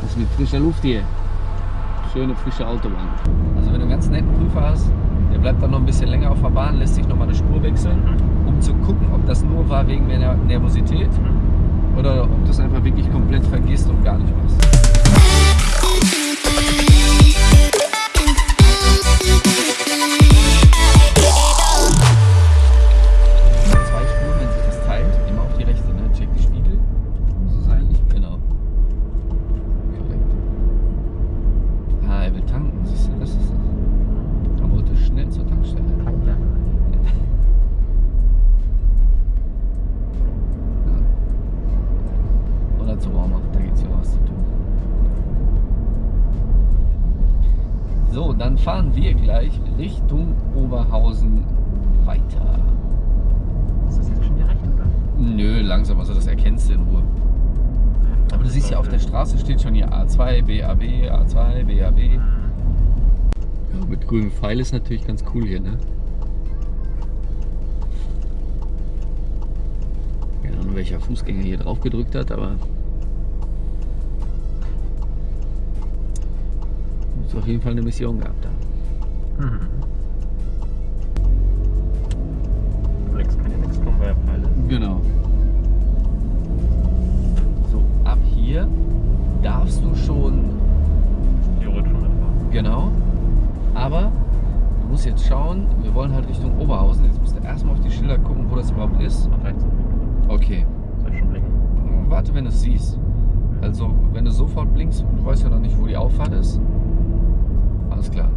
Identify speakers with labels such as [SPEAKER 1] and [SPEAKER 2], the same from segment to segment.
[SPEAKER 1] Das ist mit frischer Luft hier. Schöne frische Autobahn. Also wenn du einen ganz netten Prüfer hast, der bleibt dann noch ein bisschen länger auf der Bahn, lässt sich noch mal eine Spur wechseln, um zu gucken, ob das nur war wegen mehr Nervosität oder ob du es einfach wirklich komplett vergisst und gar nicht machst. Langsam, also das erkennst du in Ruhe. Aber du siehst ja auf der Straße steht schon hier A2, BAB, A2, BAB. Ja, mit grünem Pfeil ist natürlich ganz cool hier, ne? Keine Ahnung, welcher Fußgänger hier drauf gedrückt hat, aber. Muss auf jeden Fall eine Mission gehabt haben.
[SPEAKER 2] Mhm. Links kann ja nichts kommen, weil er Pfeile ist.
[SPEAKER 1] Genau. Hier darfst du schon
[SPEAKER 2] Theoretisch schon erfahren.
[SPEAKER 1] Genau. Aber du musst jetzt schauen, wir wollen halt Richtung Oberhausen. Jetzt musst du erstmal auf die Schilder gucken, wo das überhaupt ist.
[SPEAKER 2] Auf rechts.
[SPEAKER 1] Okay.
[SPEAKER 2] Soll ich schon blinken?
[SPEAKER 1] Warte, wenn du es siehst. Also, wenn du sofort blinkst, du weißt ja noch nicht, wo die Auffahrt ist. Alles klar.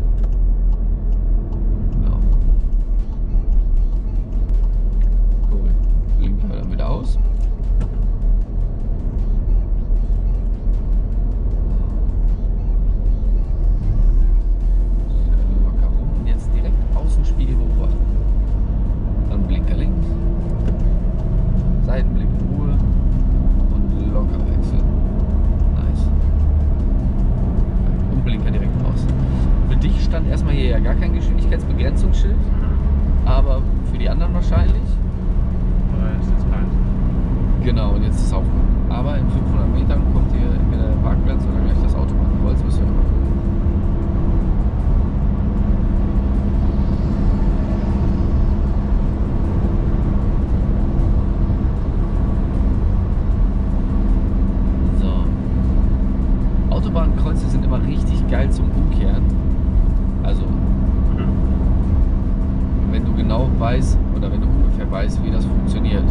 [SPEAKER 1] Weißt oder wenn du ungefähr weißt, wie das funktioniert.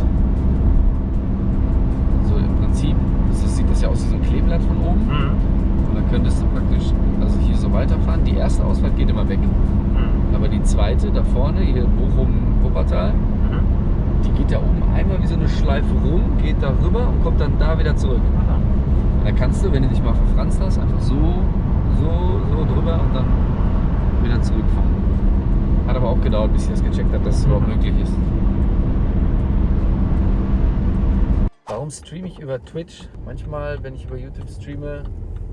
[SPEAKER 1] So im Prinzip das sieht das ja aus wie so ein Kleeblatt von oben.
[SPEAKER 2] Mhm.
[SPEAKER 1] Und dann könntest du praktisch also hier so weiterfahren. Die erste Ausfahrt geht immer weg.
[SPEAKER 2] Mhm.
[SPEAKER 1] Aber die zweite da vorne, hier Bochum, Wuppertal,
[SPEAKER 2] Mhm.
[SPEAKER 1] die geht da oben einmal wie so eine Schleife rum, geht da rüber und kommt dann da wieder zurück. Und dann kannst du, wenn du dich mal verfranst hast, einfach so, so, so drüber und dann wieder zurückfahren. Hat aber auch gedauert, bis ich das gecheckt habe, dass es überhaupt möglich ist. Warum streame ich über Twitch? Manchmal, wenn ich über YouTube streame,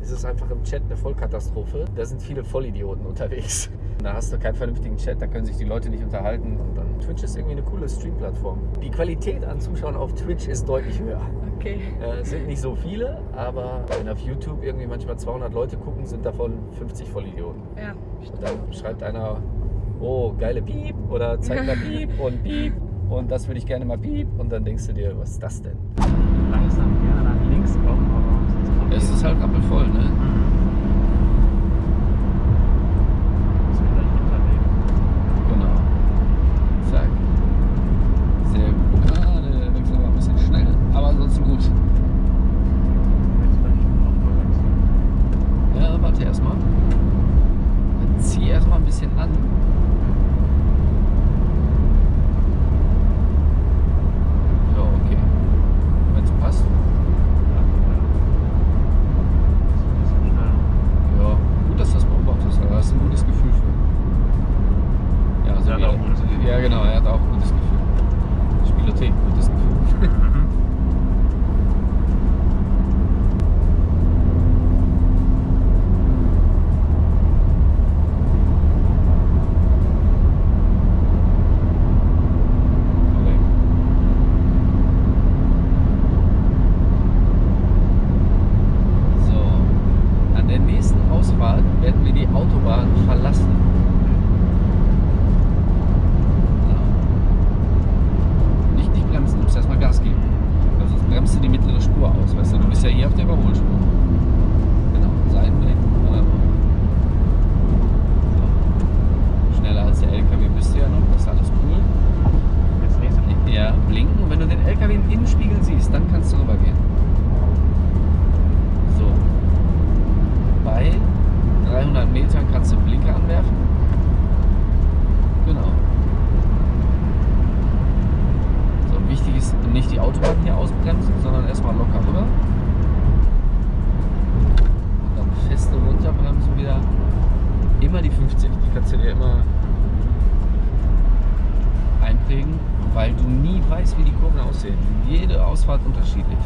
[SPEAKER 1] ist es einfach im Chat eine Vollkatastrophe. Da sind viele Vollidioten unterwegs. Da hast du keinen vernünftigen Chat, da können sich die Leute nicht unterhalten. Und dann Twitch ist irgendwie eine coole Stream-Plattform. Die Qualität an Zuschauern auf Twitch ist deutlich höher.
[SPEAKER 3] Okay.
[SPEAKER 1] Äh, es sind nicht so viele, aber wenn auf YouTube irgendwie manchmal 200 Leute gucken, sind davon 50 Vollidioten.
[SPEAKER 3] Ja.
[SPEAKER 1] Und dann schreibt einer, oh, geile Piep oder zeigt mal Piep und Piep und das würde ich gerne mal Piep und dann denkst du dir, was ist das denn?
[SPEAKER 2] Langsam gerne nach links kommen, aber sonst kommt
[SPEAKER 1] Es ist halt rappelvoll, ne?
[SPEAKER 2] Mhm. Ist gleich hinterlegen.
[SPEAKER 1] Genau. Zack. Sehr gut. Ah, der Wechsel war ein bisschen schnell, aber ansonsten gut.
[SPEAKER 2] Jetzt vielleicht noch mal wechseln.
[SPEAKER 1] Ja, warte erstmal. Dann zieh erstmal ein bisschen an. Ja, okay. Wenn es passt. Autobahn verlassen. Ja. Nicht, nicht bremsen, du musst erstmal Gas geben. Also sonst bremst du die mittlere Spur aus, weißt du, du bist ja hier auf der Überholspur. Genau, Seitenblick. Ja. So. Schneller als der LKW bist du ja noch, das ist alles cool.
[SPEAKER 2] Jetzt nächste
[SPEAKER 1] Ja, blinken. Und wenn du den LKW im Innenspiegel siehst, dann kannst du rübergehen. So. Bei 300 Metern kannst du Blinker anwerfen. Genau. So, wichtig ist nicht die Autobahn hier ausbremsen, sondern erstmal locker rüber. Und dann feste runterbremsen wieder. Immer die 50, die kannst du dir immer einprägen, weil du nie weißt, wie die Kurven aussehen. Jede Ausfahrt unterschiedlich.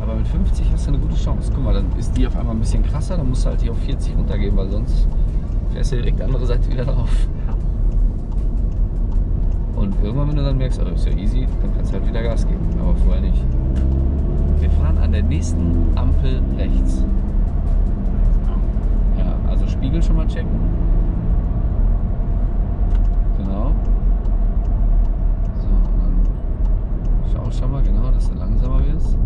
[SPEAKER 1] Aber mit 50 hast du eine gute Chance. Guck mal, dann ist die auf einmal ein bisschen krasser, dann musst du halt die auf 40 runtergehen, weil sonst fährst du direkt die andere Seite wieder drauf. Und irgendwann, wenn du dann merkst, oh, ist ja easy, dann kannst du halt wieder Gas geben. Aber vorher nicht. Wir fahren an der nächsten Ampel rechts. Spiegel schon mal checken. Genau. So, und dann schau schon mal genau, dass du langsamer wirst.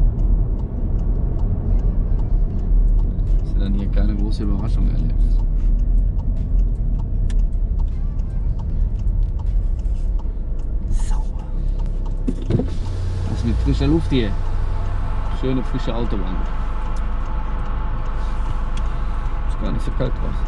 [SPEAKER 1] Dass du dann hier keine große Überraschung erlebst. Sauber. Das ist mit frischer Luft hier. Schöne frische Autobahn. Ist gar nicht so kalt draußen.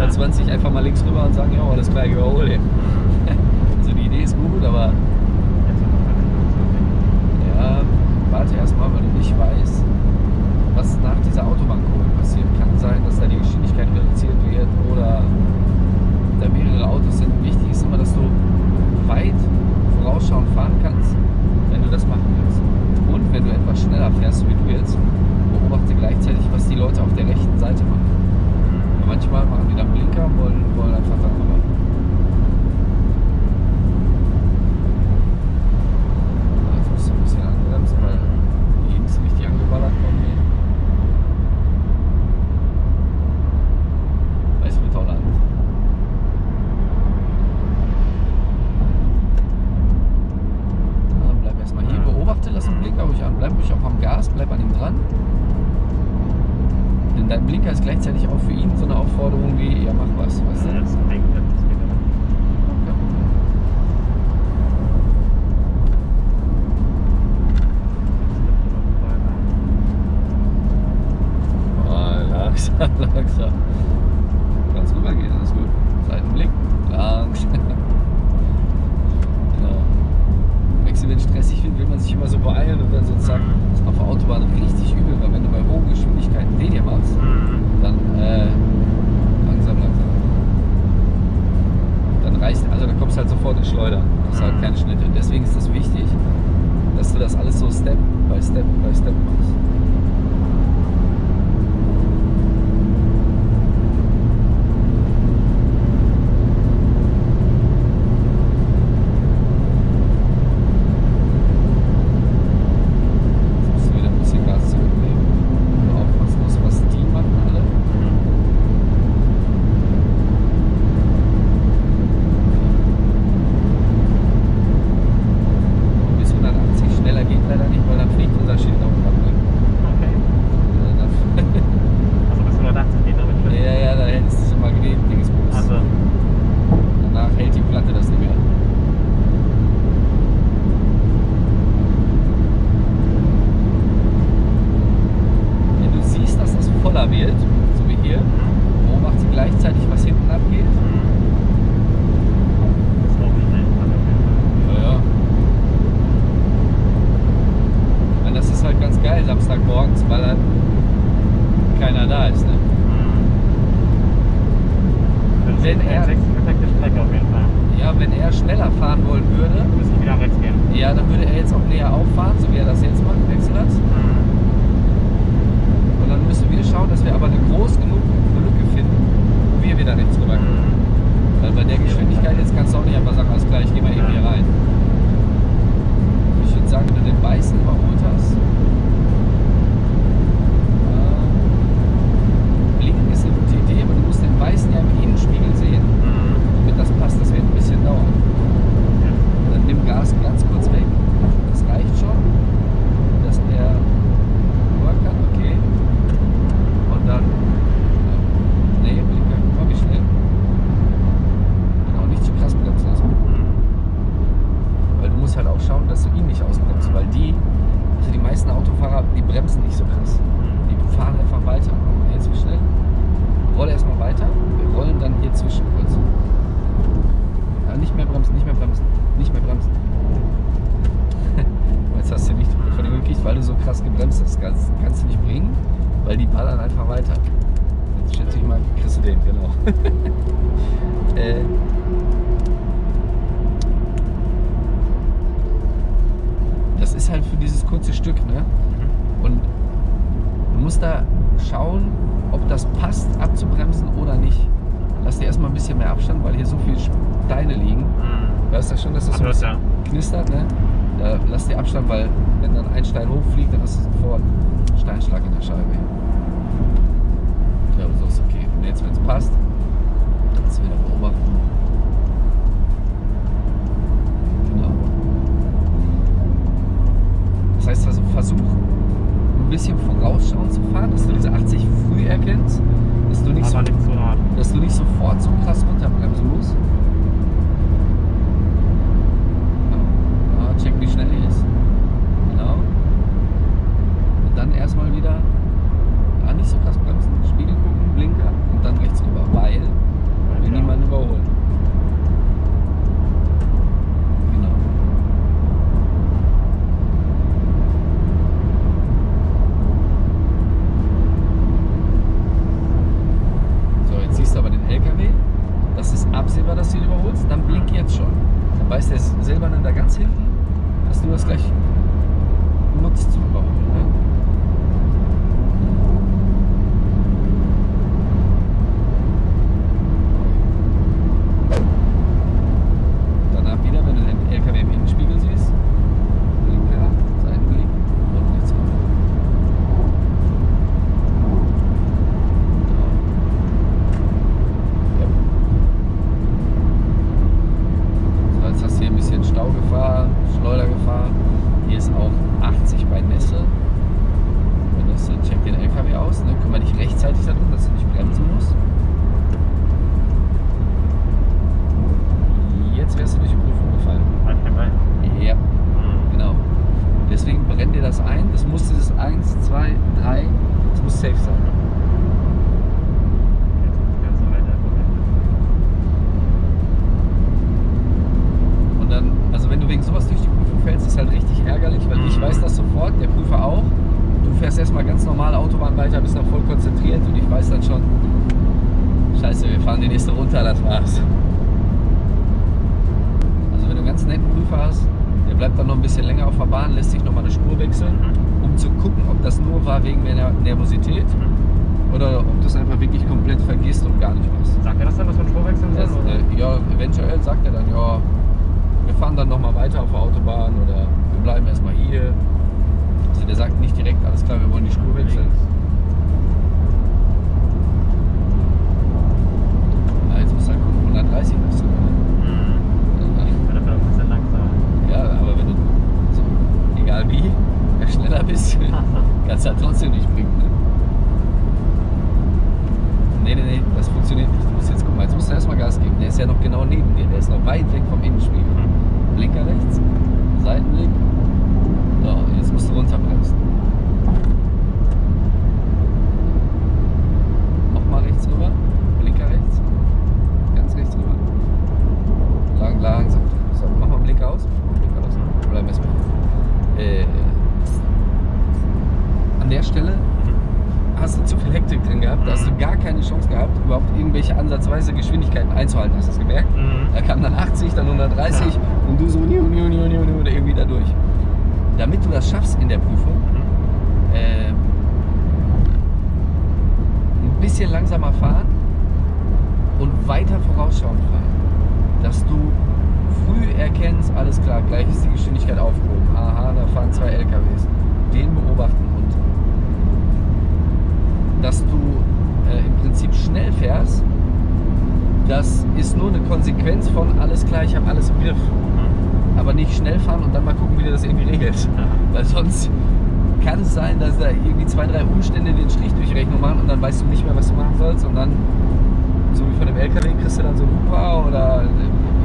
[SPEAKER 1] 120 einfach mal links rüber und sagen, ja, klar, ich überhole. Also die Idee ist gut, aber ja, warte erstmal, weil du nicht weißt, was nach dieser Autobahnkurve passiert. Kann sein, dass da die Geschwindigkeit reduziert wird oder da mehrere Autos sind. Wichtig ist immer, dass du weit vorausschauend fahren kannst, wenn du das machen willst. Und wenn du etwas schneller fährst, wie du jetzt, beobachte gleichzeitig, was die Leute auf der rechten Seite machen. Manchmal machen die dann Blinker und wollen, wollen einfach dann rüber. Jetzt musst du ein bisschen anbremsen, weil die Jungs richtig angeballert kommen hier. Weißwurtholland. Ja, bleib erstmal hier, beobachte, lass den Blinker ruhig an, bleib ruhig auch am Gas, bleib an ihm dran. Dein Blinker ist gleichzeitig auch für ihn so eine Aufforderung wie, ja mach was, weißt du?
[SPEAKER 2] Das denkt er, das geht aber nicht.
[SPEAKER 1] Ja. Ah, langsam, langsam. Kannst rübergehen, alles gut. Seitenblick, langsam. Genau. Wechsel, wenn stressig wird, will man sich immer so beeilen und dann so zack. Das ist auf der Autobahn richtig übel, weil wenn du bei hohen Geschwindigkeiten den hier machst,
[SPEAKER 2] Mhm.
[SPEAKER 1] dann äh, langsam, langsam. Dann reicht, also dann kommst du halt sofort in Schleudern. Du hast halt
[SPEAKER 2] Mhm.
[SPEAKER 1] keine Schnitte. Deswegen ist das wichtig, dass du das alles so Step by Step by Step machst. Jetzt musst du wieder ein bisschen Gas zurücknehmen. Wenn du aufpassen musst, was die machen alle. Bis 180 schneller geht leider nicht, weil dann fliegt unser Schild auf den Abblick.
[SPEAKER 2] Okay. Also bis 180 geht damit schon.
[SPEAKER 1] ja, ja, da hält es so Magnet-Dingsbums.
[SPEAKER 2] Also,
[SPEAKER 1] Danach hält die Platte das nicht mehr. Wenn du siehst, dass das voller wird, so wie hier, beobachte gleichzeitig, was hinten abgeht.
[SPEAKER 2] das ist auch schnell. Also auf jeden Fall.
[SPEAKER 1] Ja, ja. Und das ist halt ganz geil, Samstagmorgens, weil halt keiner da ist. Ne?
[SPEAKER 2] Das ist
[SPEAKER 1] Wenn
[SPEAKER 2] eine
[SPEAKER 1] er-
[SPEAKER 2] sechs perfekte Strecke auf jeden Fall.
[SPEAKER 1] Ja, wenn er schneller fahren wollen würde,
[SPEAKER 2] Müssen wir wieder rechts gehen.
[SPEAKER 1] ja, dann würde er jetzt auch näher auffahren, so wie er das jetzt macht, wechselt das. Und dann müssen wir schauen, dass wir aber eine groß genug Lücke finden, wo wir wieder rechts rüber können. Weil bei der Geschwindigkeit jetzt kannst du auch nicht einfach sagen, alles klar, ich gehe mal eben hier rein. Ich würde sagen, wenn du den Weißen überholt hast, äh, Blinken ist eine gute Idee, aber du musst den Weißen ja im Innenspiegel sehen, damit das passt. Das wird ein bisschen dauern. Dann nimm Gas ganz kurz weg. Das reicht schon, dass er rüber kann, okay. Und dann, äh, nee, Blinker, komm nicht schnell. Genau, nicht zu krass bremsen lassen. Weil du musst halt auch schauen, dass du ihn nicht ausbremst, weil die, also die meisten Autofahrer, die bremsen nicht so krass. Die fahren einfach weiter. Guck mal, jetzt wie schnell. Rolle erstmal weiter. Wir rollen dann hier zwischen kurz. Ja, nicht mehr bremsen, nicht mehr bremsen, nicht mehr bremsen. Jetzt hast du nicht von dem gekriegt, weil du so krass gebremst hast. Kannst, kannst du nicht bringen, weil die ballern einfach weiter. Jetzt schätze ich mal, kriegst du den, genau. äh, das ist halt für dieses kurze Stück, ne? Und du musst da schauen, ob das passt, abzubremsen oder nicht. Lass dir erstmal ein bisschen mehr Abstand, weil hier so viele Steine liegen. Weißt du schon, dass das so knistert, ne? Da lass dir Abstand, weil wenn dann ein Stein hochfliegt, dann hast du sofort einen Steinschlag in der Scheibe. Ja, aber so ist okay. Und jetzt, wenn es passt, kannst du wieder beobachten. Genau. Das heißt also, versuch ein bisschen vorausschauend zu fahren, dass du diese 80 früh erkennst, dass du nicht, so, dass du nicht sofort so krass runterbremsen nochmal eine Spur wechseln, um zu gucken, ob das nur war wegen der Nervosität oder ob du es einfach wirklich komplett vergisst und gar nicht machst.
[SPEAKER 2] Sagt er das dann, dass wir Spur wechseln sollen? oder?
[SPEAKER 1] äh, ja, eventuell sagt er dann, ja, wir fahren dann nochmal weiter auf der Autobahn oder wir bleiben erstmal hier. Also der sagt nicht direkt, alles klar, wir wollen die Spur wechseln. Ja, jetzt du halt gucken, 130 musst du. ne?
[SPEAKER 2] Mhm. Ja, dafür noch ein bisschen langsamer.
[SPEAKER 1] Ja, aber wenn du, so, egal wie, schneller bist, kannst du halt trotzdem nicht bringen. Ne? Nee, nee, nee, das funktioniert nicht. Du musst jetzt gucken, jetzt musst du erstmal Gas geben. Der ist ja noch genau neben dir, der ist noch weit weg vom Innenspiegel. Blinker rechts, Seitenblick. So, jetzt musst du runterbremsen. Nochmal rechts rüber, Blinker rechts, ganz rechts rüber. Lang, langsam. So, mach mal Blinker aus. Wir bleiben erstmal hier. Äh, an der Stelle hast du zu viel Hektik drin gehabt, da hast du gar keine Chance gehabt, überhaupt irgendwelche ansatzweise Geschwindigkeiten einzuhalten. Hast du das gemerkt?
[SPEAKER 2] Mhm.
[SPEAKER 1] Da kam dann 80, dann 130
[SPEAKER 2] Ja.
[SPEAKER 1] und du so niu, niu, niu, niu, niu, irgendwie da durch. Damit du das schaffst in der Prüfung, äh, ein bisschen langsamer fahren und weiter vorausschauend fahren. Dass du früh erkennst, alles klar, gleich ist die Geschwindigkeit aufgehoben. Aha, da fahren zwei LKWs. Den beobachten und dass du äh, im Prinzip schnell fährst, das ist nur eine Konsequenz von alles klar, ich habe alles im Griff. Aber nicht schnell fahren und dann mal gucken, wie du das irgendwie regelst. Weil sonst kann es sein, dass da irgendwie zwei, drei Umstände den Strich durch Rechnung machen und dann weißt du nicht mehr, was du machen sollst. Und dann, so wie von dem LKW, kriegst du dann so einen Huper oder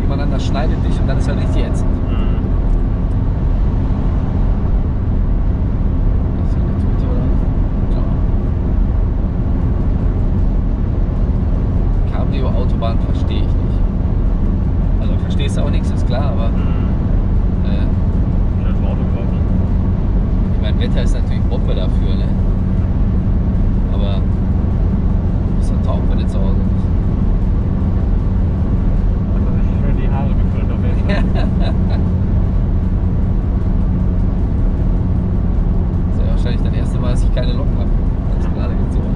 [SPEAKER 1] jemand anders schneidet dich und dann ist halt richtig ätzend.
[SPEAKER 2] Mhm.
[SPEAKER 1] Ist hier eine Tüte oder was? Ja. Cabrio-Autobahn verstehe ich nicht. Also verstehst du auch nichts, ist klar, aber
[SPEAKER 2] Mhm.
[SPEAKER 1] äh,
[SPEAKER 2] Schnell vom Auto kaufen.
[SPEAKER 1] ich meine, Wetter ist natürlich Bombe dafür, ne? Aber du bist doch taub, wenn du zu Hause bist.
[SPEAKER 2] Hat er sich schön die Haare gefüllt auf jeden Fall.
[SPEAKER 1] Das ist ja wahrscheinlich das erste Mal, dass ich keine Locken habe. Jetzt gerade gezogen.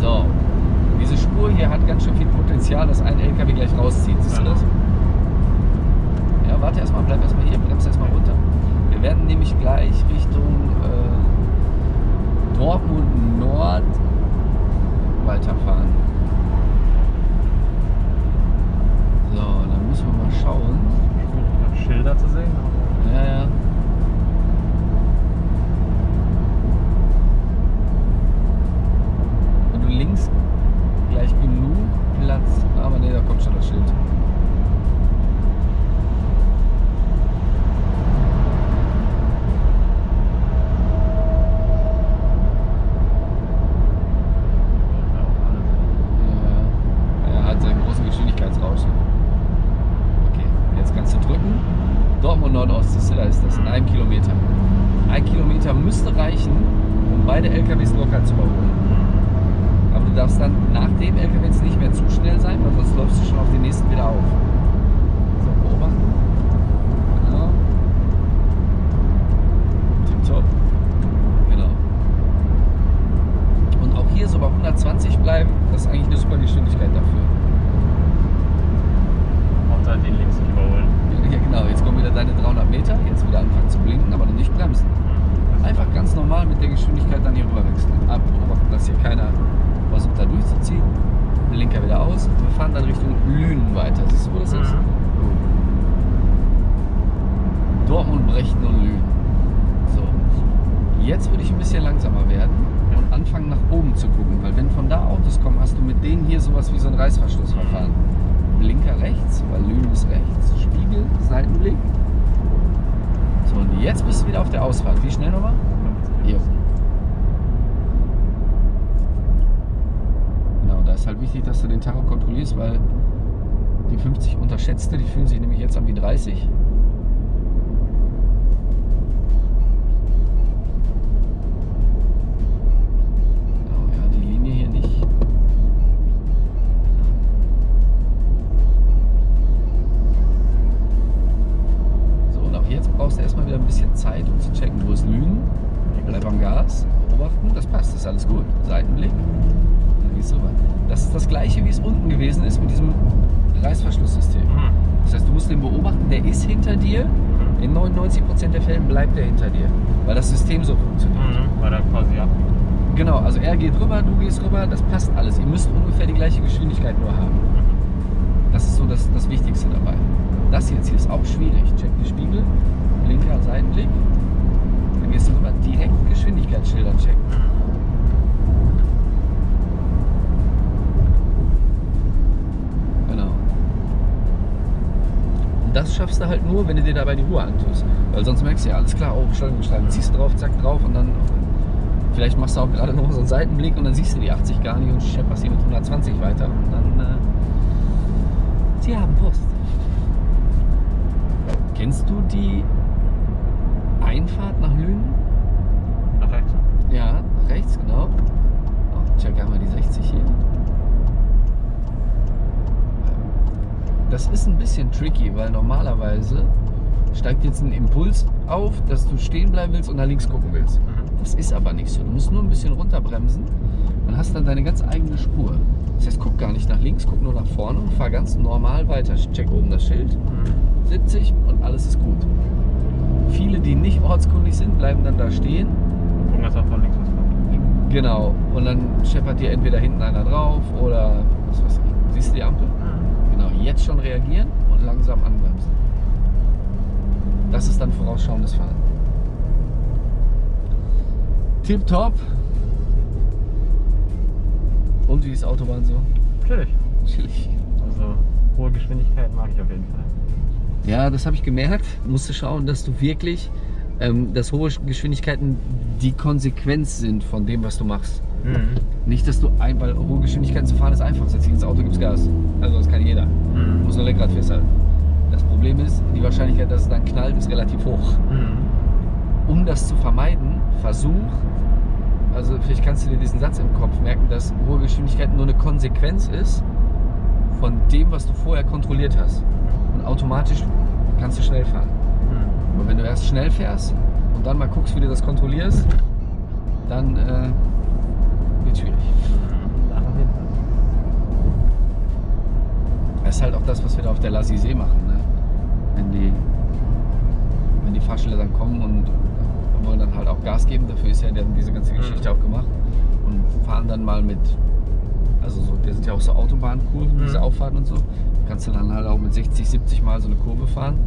[SPEAKER 1] So. Diese Spur hier hat ganz schön viel Potenzial, dass ein LKW gleich rauszieht. Siehst du
[SPEAKER 2] Ja.
[SPEAKER 1] das? Ja, warte erstmal, bleib erstmal hier, bremst erstmal runter. Wir werden nämlich gleich Richtung äh, Dortmund Nord weiterfahren. So, dann müssen wir mal schauen.
[SPEAKER 2] Schwierig, Schilder zu sehen.
[SPEAKER 1] Ja, ja. Und du links gleich genug Platz. Aber nee, da kommt schon das Schild.
[SPEAKER 2] Ja, auch alles.
[SPEAKER 1] Ja, er hat seinen großen Geschwindigkeitsrausch. Okay, jetzt kannst du drücken. Dortmund Nordost, siehst du, da ist das in einem Kilometer. Ein Kilometer müsste reichen, um beide LKWs locker zu überholen. Aber du darfst dann nach dem LKW jetzt nicht mehr zu schnell sein, weil sonst läufst du schon auf den nächsten wieder auf. So, beobachten. Genau. Tipptopp. Genau. Und auch hier so bei 120 bleiben, das ist eigentlich eine super Geschwindigkeit dafür.
[SPEAKER 2] Hauptsache den links nicht überholen.
[SPEAKER 1] Ja, genau, jetzt kommen wieder deine 300 Meter, jetzt wieder anfangen zu blinken, aber noch nicht bremsen. Einfach ganz normal mit der Geschwindigkeit dann hier rüber wechseln. Abbeobachten, dass hier keiner versucht da durchzuziehen. Blinker wieder aus. Und wir fahren dann Richtung Lünen weiter. Siehst du, wo das ist? Dortmund, Brechten und Lünen. So. Jetzt würde ich ein bisschen langsamer werden und anfangen nach oben zu gucken, weil wenn von da Autos kommen, hast du mit denen hier sowas wie so ein Reißverschlussverfahren. Blinker rechts, weil Lünen ist rechts. Spiegel, Seitenblick. So, Jetzt bist du wieder auf der Ausfahrt. Wie schnell nochmal?
[SPEAKER 2] 50.
[SPEAKER 1] Jo. Genau, da ist halt wichtig, dass du den Tacho kontrollierst, weil die 50 unterschätzte, die fühlen sich nämlich jetzt an wie 30. ist hinter dir. In 99% der Fällen bleibt er hinter dir, weil das System so funktioniert.
[SPEAKER 2] Mhm. Weil er quasi ab.
[SPEAKER 1] Genau, also er geht rüber, du gehst rüber, das passt alles. Ihr müsst ungefähr die gleiche Geschwindigkeit nur haben. Das ist so das, das Wichtigste dabei. Das jetzt hier ist auch schwierig. Check die Spiegel, linker Seitenblick. Dann gehst du rüber, direkt Geschwindigkeitsschilder checken. Das schaffst du halt nur, wenn du dir dabei die Ruhe antust. Weil sonst merkst du ja, alles klar, oh, Beschleunigung schreiben, ziehst du drauf, zack, drauf und dann vielleicht machst du auch gerade noch so einen Seitenblick und dann siehst du die 80 gar nicht und schepperst hier mit 120 weiter und dann, äh, sie haben Post. Kennst du die Einfahrt nach Lünen?
[SPEAKER 2] Nach rechts.
[SPEAKER 1] Ja, nach rechts, genau. Oh, check einmal die 60 hier. Das ist ein bisschen tricky, weil normalerweise steigt jetzt ein Impuls auf, dass du stehen bleiben willst und nach links gucken willst.
[SPEAKER 2] Mhm.
[SPEAKER 1] Das ist aber nicht so. Du musst nur ein bisschen runterbremsen und hast dann deine ganz eigene Spur. Das heißt, guck gar nicht nach links, guck nur nach vorne und fahr ganz normal weiter. Check oben das Schild,
[SPEAKER 2] Mhm.
[SPEAKER 1] 70 und alles ist gut. Viele, die nicht ortskundig sind, bleiben dann da stehen
[SPEAKER 2] Gucken, dass er von links was kommt.
[SPEAKER 1] Genau. Und dann scheppert dir entweder hinten einer drauf oder was weiß ich. Siehst du die Ampel? Genau. Jetzt schon reagieren und langsam anbremsen. Das ist dann vorausschauendes Fahren. Tipptopp. Und wie ist Autobahn so?
[SPEAKER 2] Natürlich.
[SPEAKER 1] Chillig.
[SPEAKER 2] Also hohe Geschwindigkeit mag ich auf jeden Fall.
[SPEAKER 1] Ja, das habe ich gemerkt. Musste schauen, dass du wirklich, ähm, dass hohe Geschwindigkeiten die Konsequenz sind von dem, was du machst. Nicht, dass du ein, weil hohe Geschwindigkeiten zu fahren ist einfach. Setz dich ins Auto, gibst Gas. Also das kann jeder.
[SPEAKER 2] Mhm.
[SPEAKER 1] Muss nur Lenkrad festhalten. Das Problem ist, die Wahrscheinlichkeit, dass es dann knallt, ist relativ hoch.
[SPEAKER 2] Mhm.
[SPEAKER 1] Um das zu vermeiden, versuch, also vielleicht kannst du dir diesen Satz im Kopf merken, dass hohe Geschwindigkeit nur eine Konsequenz ist von dem, was du vorher kontrolliert hast. Und automatisch kannst du schnell fahren.
[SPEAKER 2] Mhm.
[SPEAKER 1] Aber wenn du erst schnell fährst und dann mal guckst, wie du das kontrollierst, dann äh, wird schwierig. Das ist halt auch das, was wir da auf der Lassi See machen. Ne? Wenn, die, wenn die Fahrstelle dann kommen und wollen dann halt auch Gas geben, dafür ist ja diese ganze Geschichte auch gemacht. Und fahren dann mal mit, also so, der sind ja auch so Autobahnkurven,
[SPEAKER 2] Mhm.
[SPEAKER 1] diese Auffahrten und so. Kannst du dann halt auch mit 60, 70 Mal so eine Kurve fahren.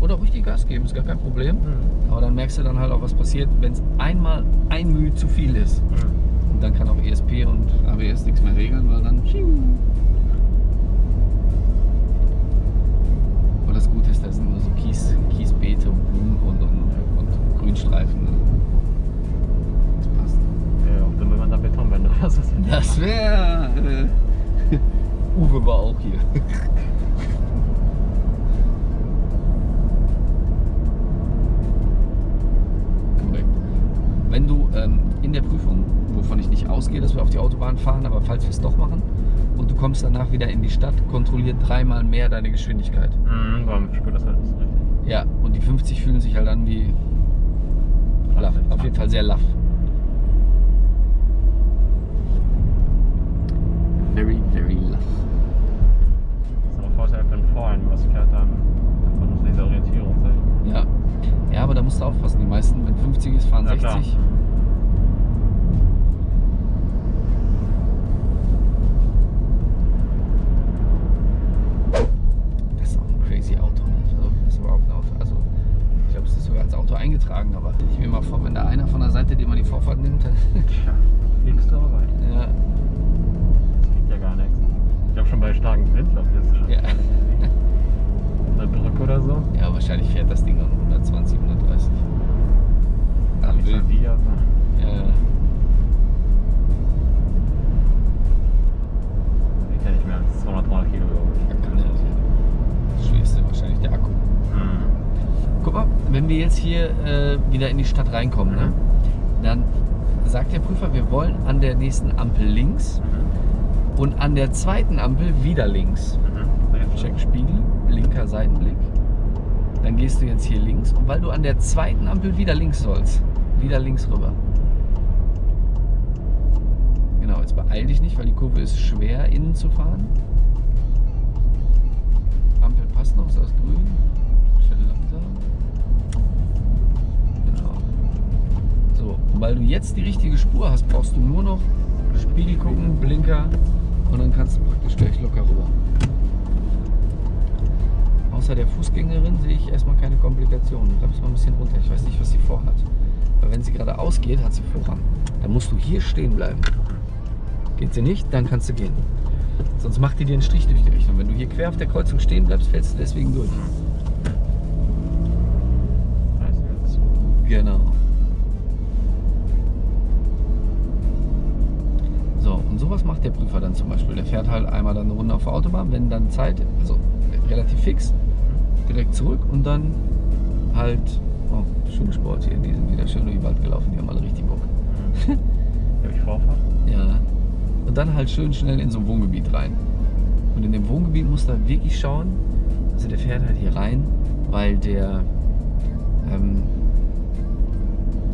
[SPEAKER 1] Oder auch richtig Gas geben, ist gar kein Problem.
[SPEAKER 2] Mhm.
[SPEAKER 1] Aber dann merkst du dann halt auch, was passiert, wenn es einmal ein Mühe zu viel ist.
[SPEAKER 2] Mhm.
[SPEAKER 1] Und dann kann auch ESP und ABS nichts mehr regeln, weil dann. Und das Gute ist, da sind nur so Kies, Kiesbeete und Blumen und, und, und Grünstreifen. Das passt.
[SPEAKER 2] Ja, auch dann, wenn man da Betonwände oder so.
[SPEAKER 1] Das wäre. Äh, Uwe war auch hier. Ähm, in der Prüfung, wovon ich nicht ausgehe, dass wir auf die Autobahn fahren, aber falls wir es doch machen, und du kommst danach wieder in die Stadt, kontrolliert dreimal mehr deine Geschwindigkeit.
[SPEAKER 2] Mhm, man spürt das halt nicht so richtig.
[SPEAKER 1] Ja, und die 50 fühlen sich halt an wie laff. Auf jeden Fall sehr laff. Very, very laff.
[SPEAKER 2] Das ist aber Vorteil, wenn vor einem was fährt, dann man diese Orientierung sein.
[SPEAKER 1] Ja. Ja, aber da musst du aufpassen. Die meisten, wenn 50 ist, fahren
[SPEAKER 2] Ja, klar.
[SPEAKER 1] 60. Das Eingetragen, aber ich mir mal vor, wenn da einer von der Seite dir mal die Vorfahrt nimmt, dann,
[SPEAKER 2] Tja, du aber weit.
[SPEAKER 1] ja,
[SPEAKER 2] Das liegt ja gar nichts. Ich glaube schon bei starkem Wind, glaube ich, ist es schon
[SPEAKER 1] Ja.
[SPEAKER 2] gar nicht easy. Eine Brücke oder so.
[SPEAKER 1] ja, wahrscheinlich fährt das Ding auch noch 120, 130. wir äh, wieder in die Stadt reinkommen, ne? dann sagt der Prüfer, wir wollen an der nächsten Ampel links und an der zweiten Ampel wieder links.
[SPEAKER 2] Mhm.
[SPEAKER 1] Check Spiegel, linker Seitenblick. Dann gehst du jetzt hier links und weil du an der zweiten Ampel wieder links sollst, wieder links rüber. Genau, jetzt beeil dich nicht, weil die Kurve ist schwer innen zu fahren. Ampel passt noch, ist das grün. So, und weil du jetzt die richtige Spur hast, brauchst du nur noch Spiegel gucken, Blinker und dann kannst du praktisch gleich locker rüber. Außer der Fußgängerin sehe ich erstmal keine Komplikationen. Muss man ein bisschen runter. Ich weiß nicht, was sie vorhat. Weil wenn sie gerade ausgeht, hat sie Vorrang. Dann musst du hier stehen bleiben. Geht sie nicht, dann kannst du gehen. Sonst macht die dir einen Strich durch die Richtung. Wenn du hier quer auf der Kreuzung stehen bleibst, fällst du deswegen durch.
[SPEAKER 2] Jetzt.
[SPEAKER 1] Genau. Sowas macht der Prüfer dann zum Beispiel. Der fährt halt einmal dann eine Runde auf der Autobahn, wenn dann Zeit, also relativ fix, direkt zurück und dann halt, oh, Schulsport hier, die sind wieder schön durch den Wald gelaufen, die haben alle richtig Bock.
[SPEAKER 2] Habe ich Vorfahrt?
[SPEAKER 1] Ja. Und dann halt schön schnell in so ein Wohngebiet rein. Und in dem Wohngebiet muss er wirklich schauen, also der fährt halt hier rein, weil der, ähm,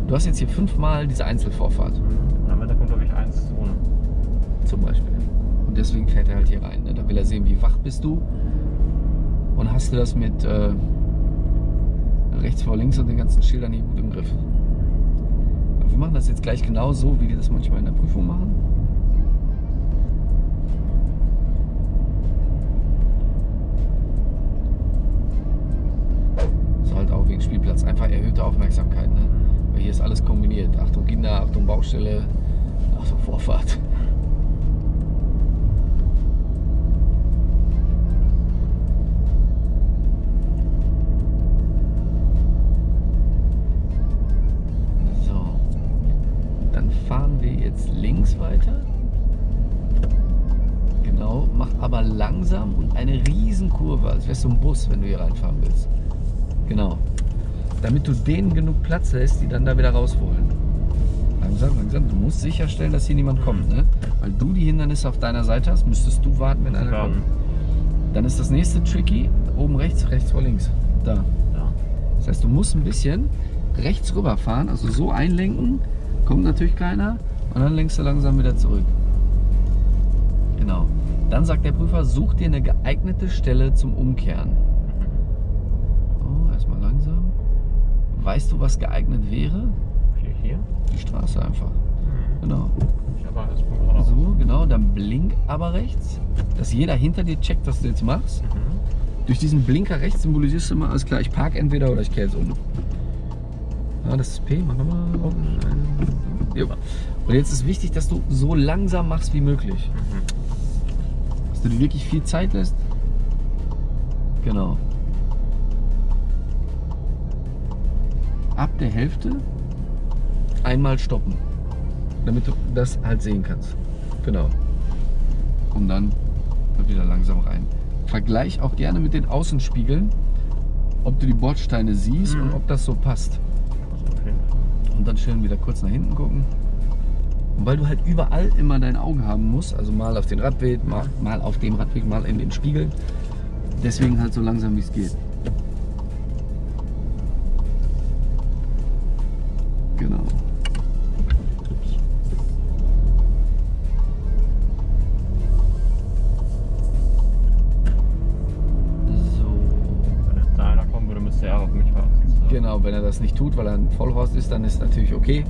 [SPEAKER 1] du hast jetzt hier fünfmal diese Einzelvorfahrt
[SPEAKER 2] Und
[SPEAKER 1] zum Beispiel. Und deswegen fährt er halt hier rein. Ne? Da will er sehen, wie wach bist du. Und hast du das mit äh, rechts vor links und den ganzen Schildern hier gut im Griff. Aber wir machen das jetzt gleich genau so, wie die das manchmal in der Prüfung machen. Ist halt auch wegen Spielplatz einfach erhöhte Aufmerksamkeit. Ne? Weil hier ist alles kombiniert. Achtung Kinder, Achtung Baustelle, Achtung Vorfahrt. Links weiter. Genau, mach aber langsam und eine Riesenkurve, als wärst du ein Bus, wenn du hier reinfahren willst. Genau. Damit du denen genug Platz lässt, die dann da wieder raus wollen. Langsam, langsam. Du musst sicherstellen, dass hier niemand kommt, ne? Weil du die Hindernisse auf deiner Seite hast, müsstest du warten, wenn einer kommt. Dann ist das nächste tricky. Oben rechts, rechts vor links. Da.
[SPEAKER 2] Ja.
[SPEAKER 1] Das heißt, du musst ein bisschen rechts rüberfahren, also so einlenken, kommt natürlich keiner und dann lenkst du langsam wieder zurück. Genau. Dann sagt der Prüfer, such dir eine geeignete Stelle zum Umkehren. Oh, erstmal langsam. Weißt du, was geeignet wäre?
[SPEAKER 2] Hier, hier.
[SPEAKER 1] Die Straße einfach. Genau.
[SPEAKER 2] Ich habe alles geradeaus.
[SPEAKER 1] So, genau. Dann blink aber rechts, dass jeder hinter dir checkt, was du jetzt machst.
[SPEAKER 2] Mhm.
[SPEAKER 1] Durch diesen Blinker rechts symbolisierst du immer, alles klar, ich park entweder oder ich kehre jetzt um. Ja, das ist P, mach nochmal. Jo. Und jetzt ist wichtig, dass du so langsam machst wie möglich.
[SPEAKER 2] Mhm.
[SPEAKER 1] Dass du dir wirklich viel Zeit lässt. Genau. Ab der Hälfte einmal stoppen. Damit du das halt sehen kannst. Genau. Und dann wieder langsam rein. Vergleich auch gerne mit den Außenspiegeln, ob du die Bordsteine siehst
[SPEAKER 2] Mhm.
[SPEAKER 1] und ob das so passt.
[SPEAKER 2] Fall.
[SPEAKER 1] Und dann schön wieder kurz nach hinten gucken. Und weil du halt überall immer dein Auge haben musst, also mal auf den Radweg, mal, mal auf dem Radweg, mal in den Spiegel, deswegen halt so langsam wie es geht. Genau. So.
[SPEAKER 2] Wenn jetzt da einer kommen würde, müsste er auf mich warten. So.
[SPEAKER 1] Genau, wenn er das nicht tut, weil er ein Vollhorst ist, dann ist natürlich okay.